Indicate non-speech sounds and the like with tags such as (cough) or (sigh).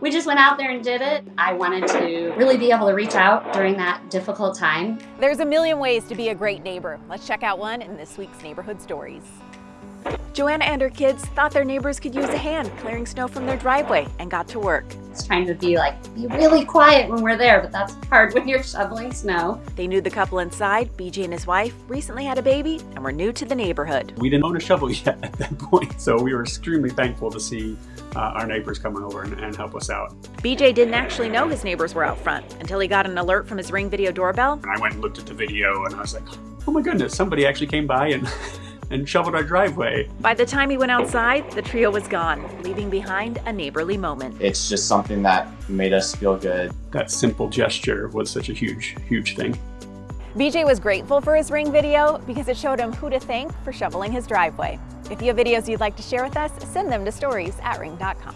we just went out there and did it. I wanted to really be able to reach out during that difficult time. There's a million ways to be a great neighbor. Let's check out one in this week's Neighborhood Stories. Joanna and her kids thought their neighbors could use a hand clearing snow from their driveway and got to work. It's trying to be like, be really quiet when we're there, but that's hard when you're shoveling snow. They knew the couple inside, BJ and his wife, recently had a baby and were new to the neighborhood. We didn't own a shovel (laughs) yet at that point, so we were extremely thankful to see uh, our neighbors coming over and, and help us out. BJ didn't actually know his neighbors were out front until he got an alert from his Ring video doorbell. And I went and looked at the video and I was like, oh my goodness, somebody actually came by and and shoveled our driveway. By the time he went outside, the trio was gone, leaving behind a neighborly moment. It's just something that made us feel good. That simple gesture was such a huge, huge thing. BJ was grateful for his Ring video because it showed him who to thank for shoveling his driveway. If you have videos you'd like to share with us, send them to stories at ring.com.